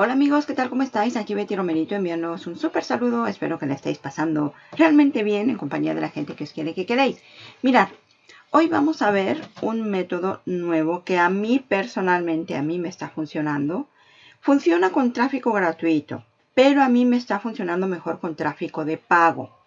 Hola amigos, ¿qué tal? ¿Cómo estáis? Aquí Betty Romerito enviándoos un súper saludo. Espero que la estéis pasando realmente bien en compañía de la gente que os quiere que queréis. Mirad, hoy vamos a ver un método nuevo que a mí personalmente, a mí me está funcionando. Funciona con tráfico gratuito, pero a mí me está funcionando mejor con tráfico de pago.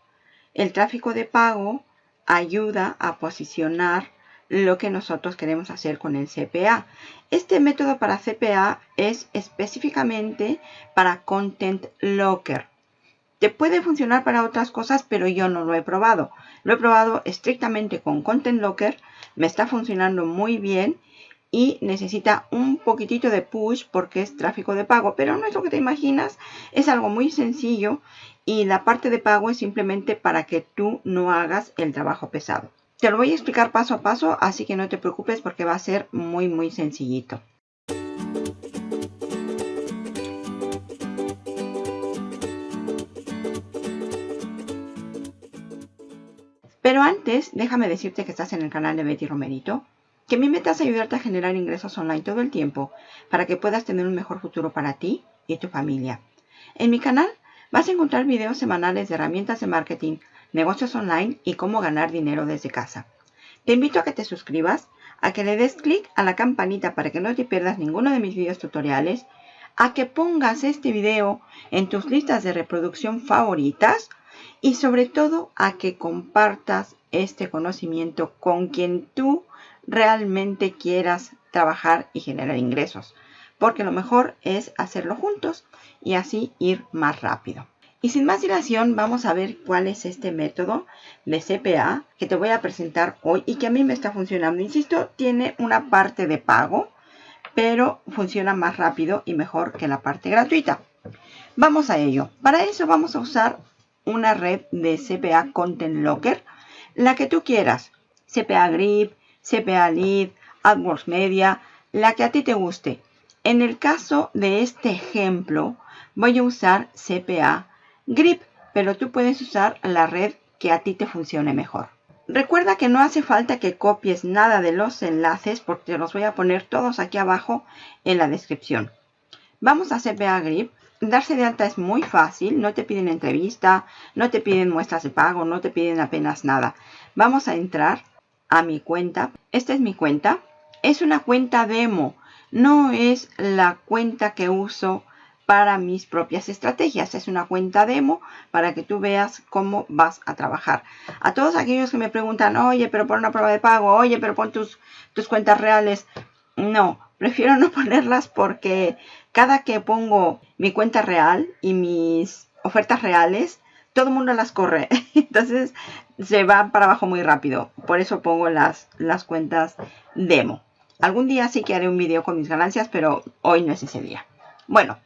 El tráfico de pago ayuda a posicionar lo que nosotros queremos hacer con el CPA. Este método para CPA es específicamente para Content Locker. Te puede funcionar para otras cosas, pero yo no lo he probado. Lo he probado estrictamente con Content Locker. Me está funcionando muy bien y necesita un poquitito de push porque es tráfico de pago. Pero no es lo que te imaginas. Es algo muy sencillo y la parte de pago es simplemente para que tú no hagas el trabajo pesado. Te lo voy a explicar paso a paso, así que no te preocupes porque va a ser muy muy sencillito. Pero antes, déjame decirte que estás en el canal de Betty Romerito, que mi meta es ayudarte a generar ingresos online todo el tiempo para que puedas tener un mejor futuro para ti y tu familia. En mi canal vas a encontrar videos semanales de herramientas de marketing, negocios online y cómo ganar dinero desde casa. Te invito a que te suscribas, a que le des clic a la campanita para que no te pierdas ninguno de mis videos tutoriales, a que pongas este video en tus listas de reproducción favoritas y sobre todo a que compartas este conocimiento con quien tú realmente quieras trabajar y generar ingresos. Porque lo mejor es hacerlo juntos y así ir más rápido. Y sin más dilación, vamos a ver cuál es este método de CPA que te voy a presentar hoy y que a mí me está funcionando. Insisto, tiene una parte de pago, pero funciona más rápido y mejor que la parte gratuita. Vamos a ello. Para eso vamos a usar una red de CPA Content Locker, la que tú quieras. CPA Grip, CPA Lead, AdWords Media, la que a ti te guste. En el caso de este ejemplo, voy a usar CPA Grip, pero tú puedes usar la red que a ti te funcione mejor. Recuerda que no hace falta que copies nada de los enlaces porque los voy a poner todos aquí abajo en la descripción. Vamos a CPA Grip. Darse de alta es muy fácil, no te piden entrevista, no te piden muestras de pago, no te piden apenas nada. Vamos a entrar a mi cuenta. Esta es mi cuenta. Es una cuenta demo, no es la cuenta que uso para mis propias estrategias. Es una cuenta demo para que tú veas cómo vas a trabajar. A todos aquellos que me preguntan, oye, pero pon una prueba de pago, oye, pero pon tus, tus cuentas reales. No, prefiero no ponerlas porque cada que pongo mi cuenta real y mis ofertas reales, todo el mundo las corre. Entonces se va para abajo muy rápido. Por eso pongo las, las cuentas demo. Algún día sí que haré un video con mis ganancias, pero hoy no es ese día. Bueno,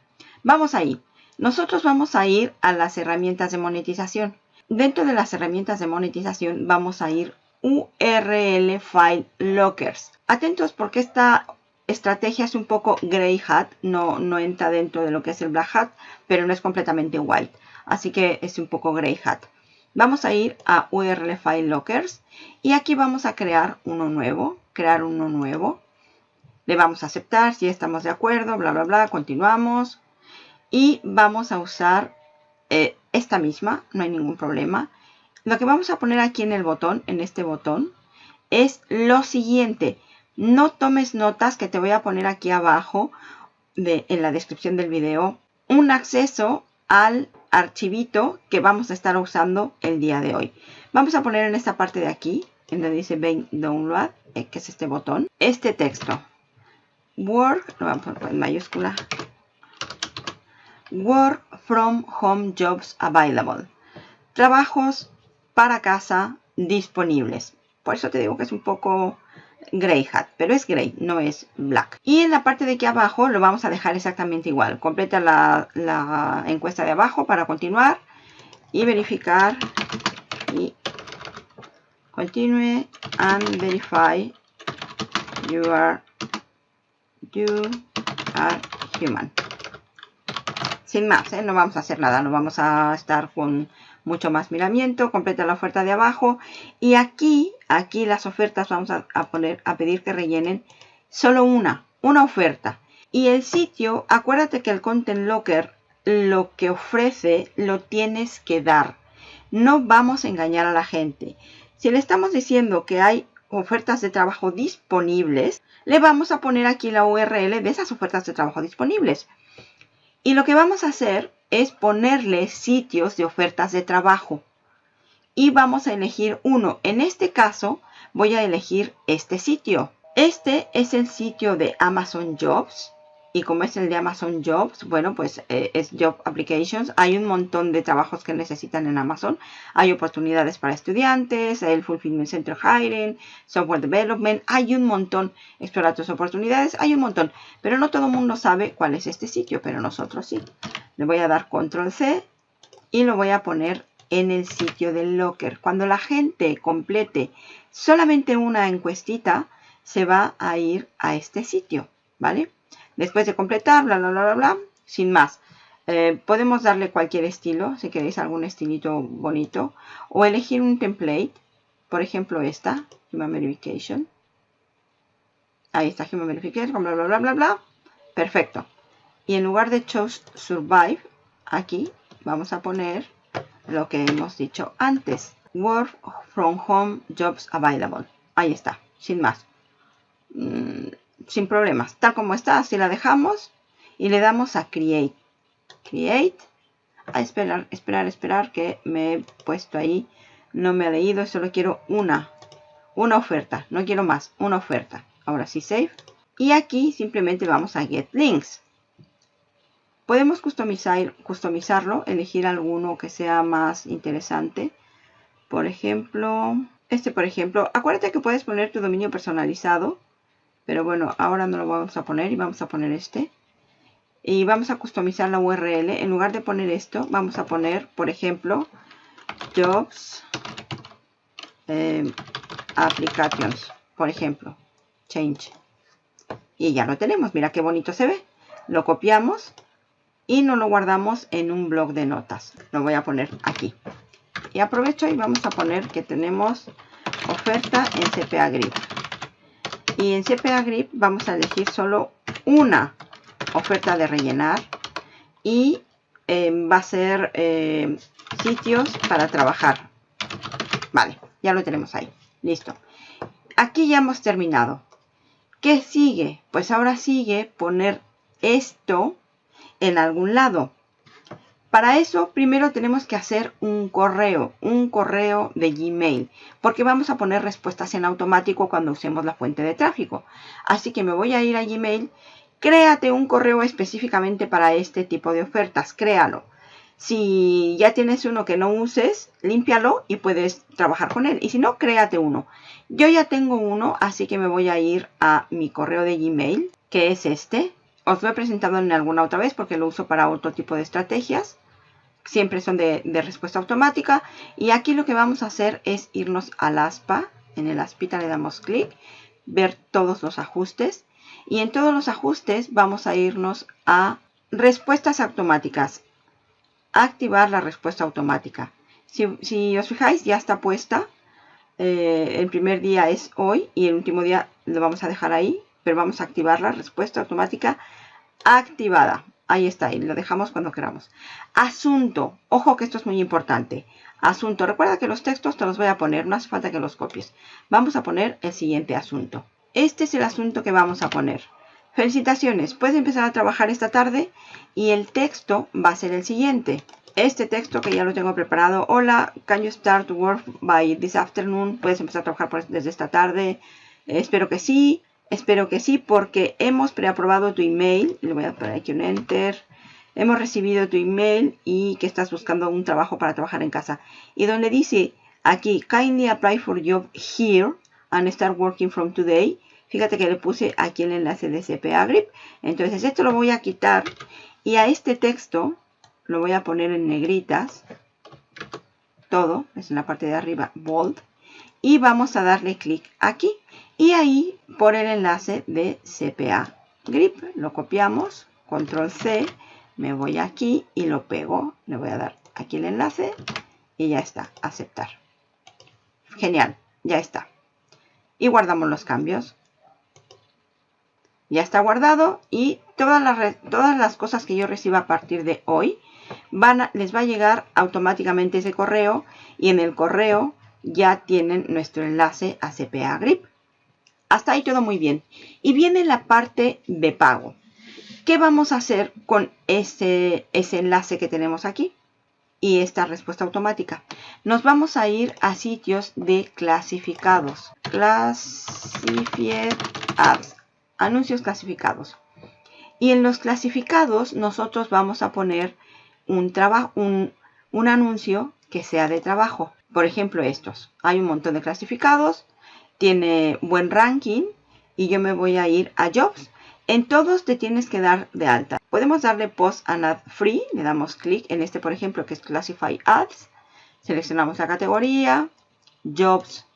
Vamos a ir. Nosotros vamos a ir a las herramientas de monetización. Dentro de las herramientas de monetización vamos a ir URL File Lockers. Atentos porque esta estrategia es un poco grey hat, no, no entra dentro de lo que es el black hat, pero no es completamente white. Así que es un poco grey hat. Vamos a ir a URL File Lockers y aquí vamos a crear uno nuevo, crear uno nuevo. Le vamos a aceptar si estamos de acuerdo, bla, bla, bla, continuamos y vamos a usar eh, esta misma, no hay ningún problema. Lo que vamos a poner aquí en el botón, en este botón, es lo siguiente. No tomes notas que te voy a poner aquí abajo de, en la descripción del video. Un acceso al archivito que vamos a estar usando el día de hoy. Vamos a poner en esta parte de aquí, en donde dice Ven Download, eh, que es este botón, este texto. Word, lo vamos a poner en mayúscula, Work from Home Jobs Available. Trabajos para casa disponibles. Por eso te digo que es un poco gray hat, pero es gray, no es black. Y en la parte de aquí abajo lo vamos a dejar exactamente igual. Completa la, la encuesta de abajo para continuar y verificar y continue and verify you are you are human sin más, ¿eh? no vamos a hacer nada, no vamos a estar con mucho más miramiento, completa la oferta de abajo y aquí, aquí las ofertas vamos a, poner, a pedir que rellenen solo una, una oferta Y el sitio, acuérdate que el Content Locker lo que ofrece lo tienes que dar. No vamos a engañar a la gente. Si le estamos diciendo que hay ofertas de trabajo disponibles, le vamos a poner aquí la URL de esas ofertas de trabajo disponibles. Y lo que vamos a hacer es ponerle sitios de ofertas de trabajo. Y vamos a elegir uno. En este caso voy a elegir este sitio. Este es el sitio de Amazon Jobs y como es el de Amazon Jobs, bueno, pues eh, es Job Applications. Hay un montón de trabajos que necesitan en Amazon. Hay oportunidades para estudiantes, el Fulfillment Center Hiring, Software Development. Hay un montón. Explorar tus oportunidades, hay un montón. Pero no todo el mundo sabe cuál es este sitio, pero nosotros sí. Le voy a dar Control C y lo voy a poner en el sitio del Locker. Cuando la gente complete solamente una encuestita, se va a ir a este sitio, ¿vale? Después de completar, bla, bla, bla, bla, bla, sin más. Eh, podemos darle cualquier estilo, si queréis algún estilito bonito. O elegir un template. Por ejemplo, esta, Human Verification. Ahí está, Human Verification, bla, bla, bla, bla, bla. Perfecto. Y en lugar de Choose Survive, aquí vamos a poner lo que hemos dicho antes. Work from Home Jobs Available. Ahí está, sin más. Mm, sin problemas. Tal como está, así la dejamos y le damos a Create. Create. A esperar, esperar, esperar que me he puesto ahí. No me ha leído, solo quiero una. Una oferta, no quiero más, una oferta. Ahora sí, Save. Y aquí simplemente vamos a Get Links. Podemos customizar, customizarlo, elegir alguno que sea más interesante. Por ejemplo, este por ejemplo. Acuérdate que puedes poner tu dominio personalizado pero bueno, ahora no lo vamos a poner y vamos a poner este. Y vamos a customizar la URL. En lugar de poner esto, vamos a poner, por ejemplo, jobs eh, applications. Por ejemplo, change. Y ya lo tenemos. Mira qué bonito se ve. Lo copiamos y nos lo guardamos en un blog de notas. Lo voy a poner aquí. Y aprovecho y vamos a poner que tenemos oferta en CPA Grip. Y en CPA Grip vamos a elegir solo una oferta de rellenar. Y eh, va a ser eh, sitios para trabajar. Vale, ya lo tenemos ahí. Listo. Aquí ya hemos terminado. ¿Qué sigue? Pues ahora sigue poner esto en algún lado. Para eso, primero tenemos que hacer un correo, un correo de Gmail, porque vamos a poner respuestas en automático cuando usemos la fuente de tráfico. Así que me voy a ir a Gmail, créate un correo específicamente para este tipo de ofertas, créalo. Si ya tienes uno que no uses, límpialo y puedes trabajar con él. Y si no, créate uno. Yo ya tengo uno, así que me voy a ir a mi correo de Gmail, que es este. Os lo he presentado en alguna otra vez porque lo uso para otro tipo de estrategias siempre son de, respuesta automática. Y aquí lo que vamos a hacer es irnos al aspa. En el aspita le damos clic, ver todos los ajustes. Y en todos los ajustes vamos a irnos a respuestas automáticas. Activar la respuesta automática. Si, os fijáis, ya está puesta. Eh, el primer día es hoy y el último día lo vamos a dejar ahí. Pero vamos a activar la respuesta automática activada. Ahí está, y lo dejamos cuando queramos. Asunto. Ojo que esto es muy importante. Asunto. Recuerda que los textos te los voy a poner, no hace falta que los copies. Vamos a poner el siguiente asunto. Este es el asunto que vamos a poner. Felicitaciones, puedes empezar a trabajar esta tarde y el texto va a ser el siguiente. Este texto que ya lo tengo preparado. Hola, can you start work by this afternoon? Puedes empezar a trabajar desde esta tarde. espero que sí. Espero que sí, porque hemos preaprobado tu email. Le voy a poner aquí un enter. Hemos recibido tu email y que estás buscando un trabajo para trabajar en casa. Y donde dice aquí, kindly apply for job here and start working from today. Fíjate que le puse aquí el enlace de CPA Grip. Entonces esto lo voy a quitar y a este texto lo voy a poner en negritas. Todo, es en la parte de arriba, bold. Y vamos a darle clic aquí. Y ahí por el enlace de CPA Grip. Lo copiamos, control C, me voy aquí y lo pego. Le voy a dar aquí el enlace y ya está, aceptar. Genial, ya está. Y guardamos los cambios. Ya está guardado y todas las, todas las cosas que yo reciba a partir de hoy van les va a llegar automáticamente ese correo y en el correo ya tienen nuestro enlace a CPA Grip. Hasta ahí todo muy bien. Y viene la parte de pago. ¿Qué vamos a hacer con ese, ese enlace que tenemos aquí? Y esta respuesta automática. Nos vamos a ir a sitios de clasificados. Classified Ads. Anuncios clasificados. Y en los clasificados nosotros vamos a poner un, un, un anuncio que sea de trabajo. Por ejemplo, estos. Hay un montón de clasificados, tiene buen ranking y yo me voy a ir a Jobs. En todos te tienes que dar de alta. Podemos darle Post and Ad Free. Le damos clic en este, por ejemplo, que es Classify Ads. Seleccionamos la categoría, Jobs,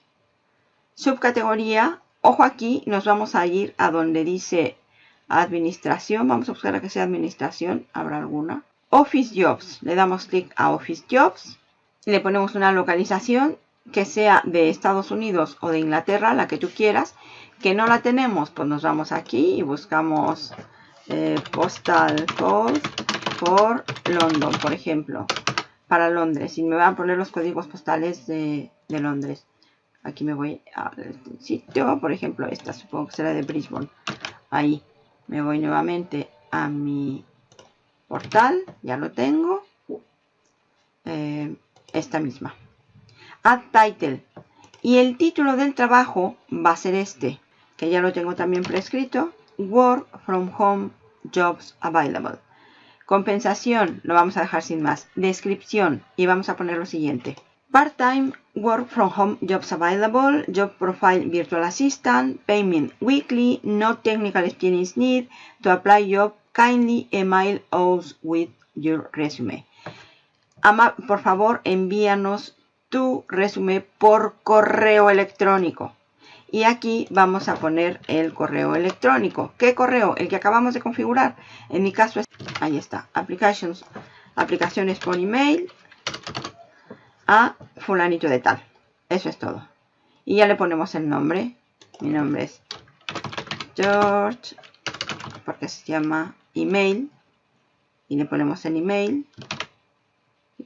subcategoría. Ojo aquí, nos vamos a ir a donde dice Administración. Vamos a buscar a que sea Administración. ¿Habrá alguna? Office Jobs. Le damos clic a Office Jobs. Le ponemos una localización que sea de Estados Unidos o de Inglaterra, la que tú quieras. Que no la tenemos, pues nos vamos aquí y buscamos eh, Postal Code for London, por ejemplo. Para Londres. Y me van a poner los códigos postales de, de Londres. Aquí me voy al sitio, por ejemplo, esta supongo que será de Brisbane. Ahí me voy nuevamente a mi portal, ya lo tengo. Eh, esta misma. Add title. Y el título del trabajo va a ser este, que ya lo tengo también prescrito. Work from home jobs available. Compensación, lo vamos a dejar sin más. Descripción, y vamos a poner lo siguiente. Part-time work from home jobs available, job profile virtual assistant, payment weekly, no technical experience need, to apply job, kindly email us with your resume. Por favor, envíanos tu resumen por correo electrónico. Y aquí vamos a poner el correo electrónico. ¿Qué correo? El que acabamos de configurar. En mi caso, es, ahí está. Applications, aplicaciones por email a fulanito de tal. Eso es todo. Y ya le ponemos el nombre. Mi nombre es George, porque se llama email. Y le ponemos el email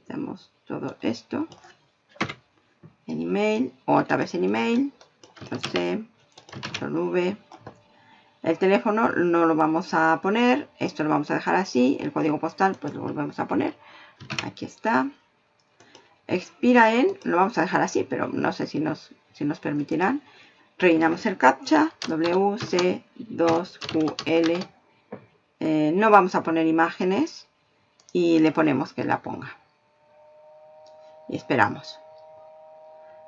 quitamos todo esto. En email otra vez en email C, V. El teléfono no lo vamos a poner esto lo vamos a dejar así el código postal pues lo volvemos a poner. Aquí está. Expira en lo vamos a dejar así pero no sé si nos, si nos permitirán. Rellenamos el captcha WC2QL eh, no vamos a poner imágenes y le ponemos que la ponga y esperamos.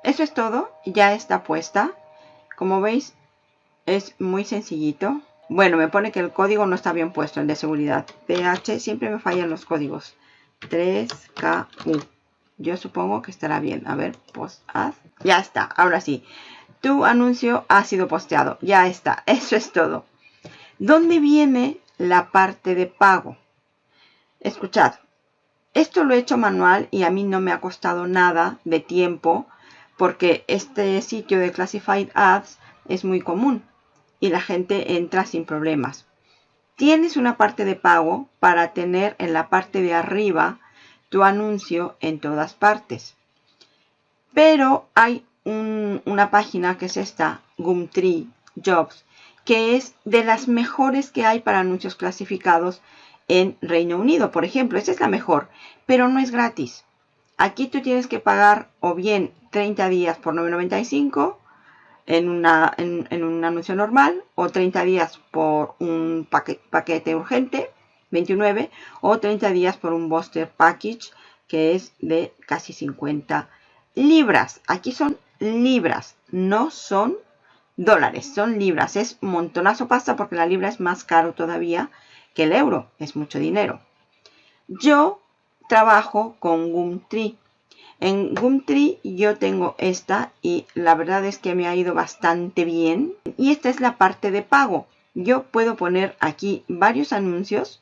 Eso es todo, ya está puesta. Como veis, es muy sencillito. Bueno, me pone que el código no está bien puesto, el de seguridad. PH, siempre me fallan los códigos. 3KU. Yo supongo que estará bien. A ver, post ad. Ya está, ahora sí. Tu anuncio ha sido posteado. Ya está, eso es todo. ¿Dónde viene la parte de pago? Escuchad, esto lo he hecho manual y a mí no me ha costado nada de tiempo porque este sitio de Classified Ads es muy común y la gente entra sin problemas. Tienes una parte de pago para tener en la parte de arriba tu anuncio en todas partes. Pero hay una página que es esta, Gumtree Jobs, que es de las mejores que hay para anuncios clasificados en Reino Unido, por ejemplo. Esta es la mejor, pero no es gratis. Aquí tú tienes que pagar o bien 30 días por 9.95 en, una, en, un anuncio normal o 30 días por un paquete, paquete urgente, 29, o 30 días por un Booster Package que es de casi 50 libras. Aquí son libras, no son dólares, son libras. Es montonazo pasta porque la libra es más caro todavía que el euro, es mucho dinero. Yo trabajo con Gumtree. En Gumtree yo tengo esta y la verdad es que me ha ido bastante bien. Y esta es la parte de pago. Yo puedo poner aquí varios anuncios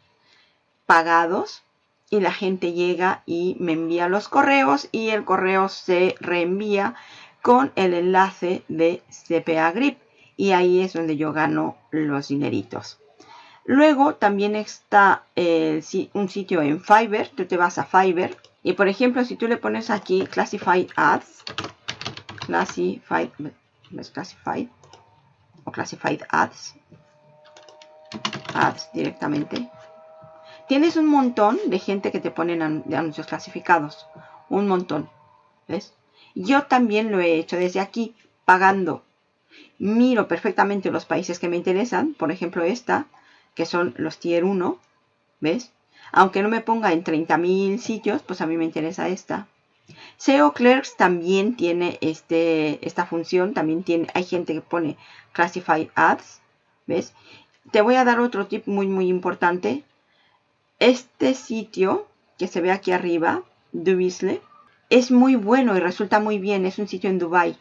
pagados y la gente llega y me envía los correos y el correo se reenvía con el enlace de CPA Grip y ahí es donde yo gano los dineritos. Luego también está eh, un sitio en Fiverr, tú te vas a Fiverr y por ejemplo si tú le pones aquí Classified Ads, Classified, Classified o Classified Ads, Ads directamente, tienes un montón de gente que te ponen de anuncios clasificados, un montón, ¿ves? Yo también lo he hecho desde aquí, pagando. Miro perfectamente los países que me interesan, por ejemplo esta, que son los tier 1, ¿ves? Aunque no me ponga en 30.000 sitios, pues a mí me interesa esta. SEO Clerks también tiene este, esta función, también tiene, hay gente que pone Classified Ads, ¿ves? Te voy a dar otro tip muy muy importante. Este sitio que se ve aquí arriba, Dubisle, es muy bueno y resulta muy bien. Es un sitio en Dubai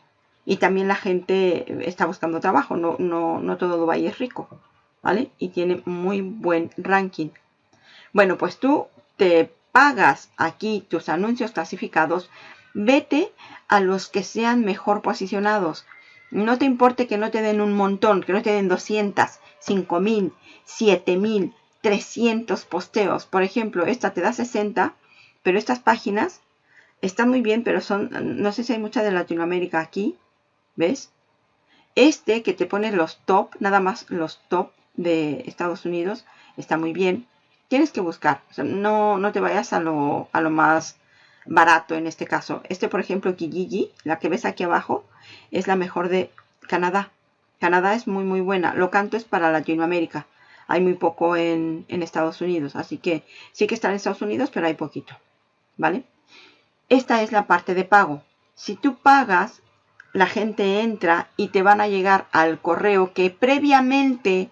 y también la gente está buscando trabajo. No, no, no todo Dubai es rico. ¿Vale? Y tiene muy buen ranking. Bueno, pues tú te pagas aquí tus anuncios clasificados, vete a los que sean mejor posicionados. No te importe que no te den un montón, que no te den 200, 5000, 7000, 300 posteos. Por ejemplo, esta te da 60, pero estas páginas están muy bien, pero son, no sé si hay mucha de Latinoamérica aquí, ¿ves? Este que te pone los top, nada más los top, de Estados Unidos está muy bien. Tienes que buscar, no, no te vayas a lo, a lo más barato en este caso. Este, por ejemplo, Kijiji, la que ves aquí abajo, es la mejor de Canadá. Canadá es muy, muy buena. Lo canto es para Latinoamérica. Hay muy poco en, en Estados Unidos. Así que sí que está en Estados Unidos, pero hay poquito. ¿Vale? Esta es la parte de pago. Si tú pagas, la gente entra y te van a llegar al correo que previamente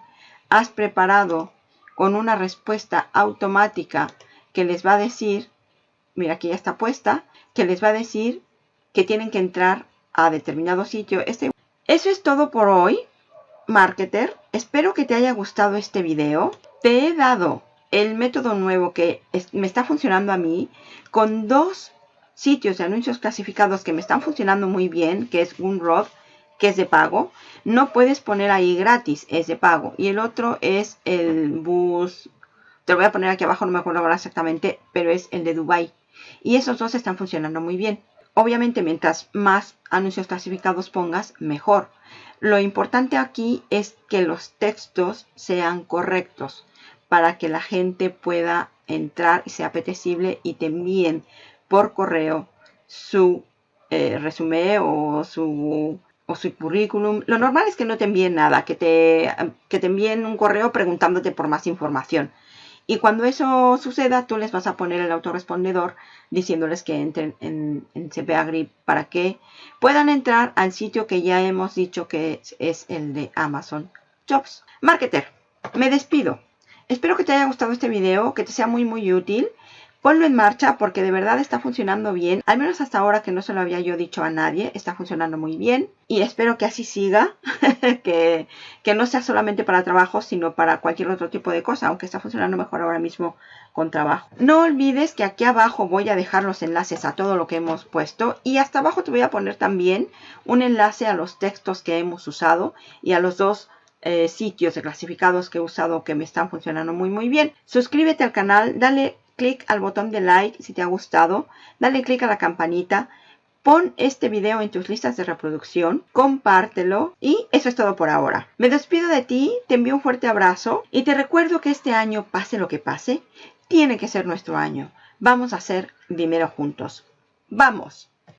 has preparado con una respuesta automática que les va a decir, mira aquí ya está puesta, que les va a decir que tienen que entrar a determinado sitio. Este, eso es todo por hoy, marketer. Espero que te haya gustado este video. Te he dado el método nuevo que me está funcionando a mí con dos sitios de anuncios clasificados que me están funcionando muy bien, que es Gunrod que es de pago. No puedes poner ahí gratis, es de pago. Y el otro es el bus, te lo voy a poner aquí abajo, no me acuerdo ahora exactamente, pero es el de Dubai. Y esos dos están funcionando muy bien. Obviamente, mientras más anuncios clasificados pongas, mejor. Lo importante aquí es que los textos sean correctos para que la gente pueda entrar y sea apetecible y te envíen por correo su eh, resumen o su o su currículum. Lo normal es que no te envíen nada, que te, que te envíen un correo preguntándote por más información. Y cuando eso suceda, tú les vas a poner el autorrespondedor diciéndoles que entren en, en CPA Grip para que puedan entrar al sitio que ya hemos dicho que es, es el de Amazon Jobs. Marketer, me despido. Espero que te haya gustado este video, que te sea muy muy útil Ponlo en marcha porque de verdad está funcionando bien. Al menos hasta ahora que no se lo había yo dicho a nadie. Está funcionando muy bien. Y espero que así siga. que, que no sea solamente para trabajo, sino para cualquier otro tipo de cosa. Aunque está funcionando mejor ahora mismo con trabajo. No olvides que aquí abajo voy a dejar los enlaces a todo lo que hemos puesto. Y hasta abajo te voy a poner también un enlace a los textos que hemos usado. Y a los dos eh, sitios de clasificados que he usado que me están funcionando muy muy bien. Suscríbete al canal, dale clic al botón de like si te ha gustado, dale clic a la campanita, pon este video en tus listas de reproducción, compártelo y eso es todo por ahora. Me despido de ti, te envío un fuerte abrazo y te recuerdo que este año, pase lo que pase, tiene que ser nuestro año. Vamos a hacer dinero juntos. ¡Vamos!